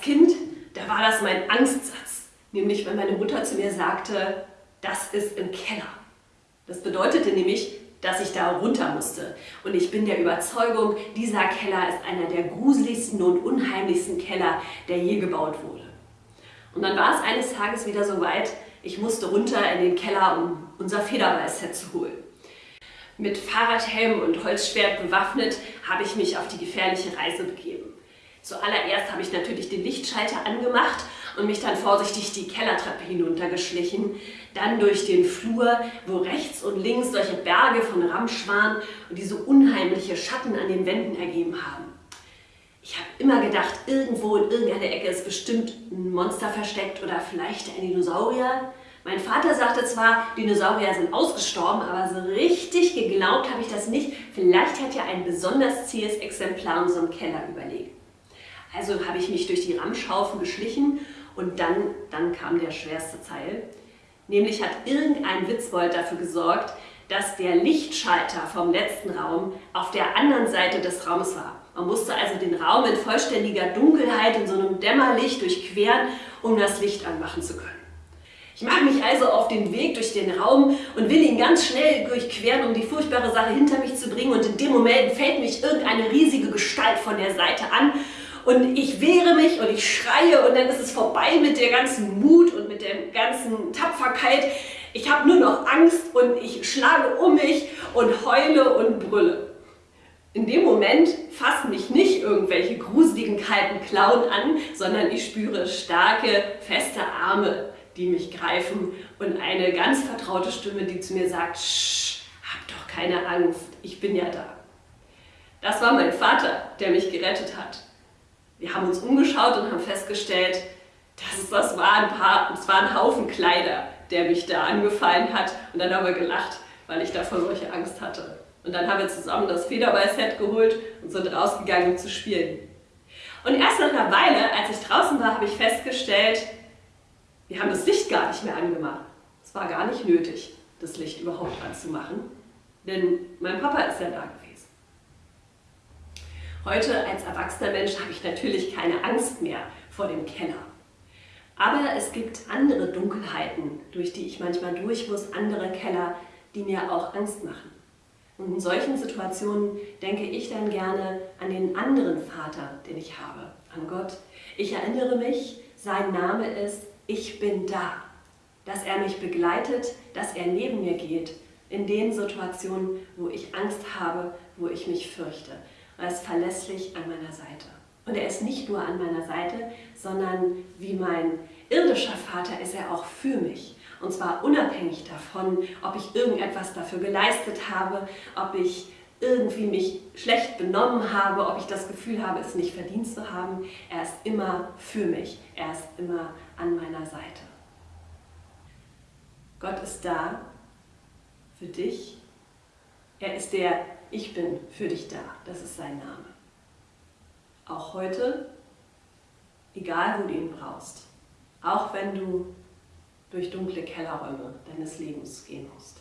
Kind, da war das mein Angstsatz. Nämlich, wenn meine Mutter zu mir sagte, das ist im Keller. Das bedeutete nämlich, dass ich da runter musste. Und ich bin der Überzeugung, dieser Keller ist einer der gruseligsten und unheimlichsten Keller, der je gebaut wurde. Und dann war es eines Tages wieder so weit, ich musste runter in den Keller, um unser Federballset zu holen. Mit Fahrradhelm und Holzschwert bewaffnet habe ich mich auf die gefährliche Reise begeben. Zuallererst habe ich natürlich den Lichtschalter angemacht und mich dann vorsichtig die Kellertreppe hinuntergeschlichen, dann durch den Flur, wo rechts und links solche Berge von Ramsch waren und diese unheimliche Schatten an den Wänden ergeben haben. Ich habe immer gedacht, irgendwo in irgendeiner Ecke ist bestimmt ein Monster versteckt oder vielleicht ein Dinosaurier. Mein Vater sagte zwar, Dinosaurier sind ausgestorben, aber so richtig geglaubt habe ich das nicht. Vielleicht hat ja ein besonders zähes Exemplar in unserem Keller überlegt. Also habe ich mich durch die Ramschhaufen geschlichen und dann, dann kam der schwerste Teil. Nämlich hat irgendein Witzbold dafür gesorgt, dass der Lichtschalter vom letzten Raum auf der anderen Seite des Raumes war. Man musste also den Raum in vollständiger Dunkelheit in so einem Dämmerlicht durchqueren, um das Licht anmachen zu können. Ich mache mich also auf den Weg durch den Raum und will ihn ganz schnell durchqueren, um die furchtbare Sache hinter mich zu bringen und in dem Moment fällt mich irgendeine riesige Gestalt von der Seite an und ich wehre mich und ich schreie und dann ist es vorbei mit der ganzen Mut und mit der ganzen Tapferkeit. Ich habe nur noch Angst und ich schlage um mich und heule und brülle. In dem Moment fassen mich nicht irgendwelche gruseligen kalten Klauen an, sondern ich spüre starke, feste Arme, die mich greifen und eine ganz vertraute Stimme, die zu mir sagt, hab doch keine Angst, ich bin ja da. Das war mein Vater, der mich gerettet hat. Wir haben uns umgeschaut und haben festgestellt, dass es das war ein, paar, es war ein Haufen Kleider, der mich da angefallen hat. Und dann haben wir gelacht, weil ich davor solche Angst hatte. Und dann haben wir zusammen das Federball-Set geholt und sind rausgegangen, um zu spielen. Und erst nach einer Weile, als ich draußen war, habe ich festgestellt, wir haben das Licht gar nicht mehr angemacht. Es war gar nicht nötig, das Licht überhaupt anzumachen, denn mein Papa ist ja da gewesen. Heute als erwachsener Mensch habe ich natürlich keine Angst mehr vor dem Keller. Aber es gibt andere Dunkelheiten, durch die ich manchmal durch muss, andere Keller, die mir auch Angst machen. Und in solchen Situationen denke ich dann gerne an den anderen Vater, den ich habe, an Gott. Ich erinnere mich, sein Name ist Ich bin da, dass er mich begleitet, dass er neben mir geht, in den Situationen, wo ich Angst habe, wo ich mich fürchte. Er ist verlässlich an meiner Seite. Und er ist nicht nur an meiner Seite, sondern wie mein irdischer Vater ist er auch für mich. Und zwar unabhängig davon, ob ich irgendetwas dafür geleistet habe, ob ich irgendwie mich schlecht benommen habe, ob ich das Gefühl habe, es nicht verdient zu haben. Er ist immer für mich. Er ist immer an meiner Seite. Gott ist da für dich. Er ist der ich bin für dich da. Das ist sein Name. Auch heute, egal wo du ihn brauchst, auch wenn du durch dunkle Kellerräume deines Lebens gehen musst.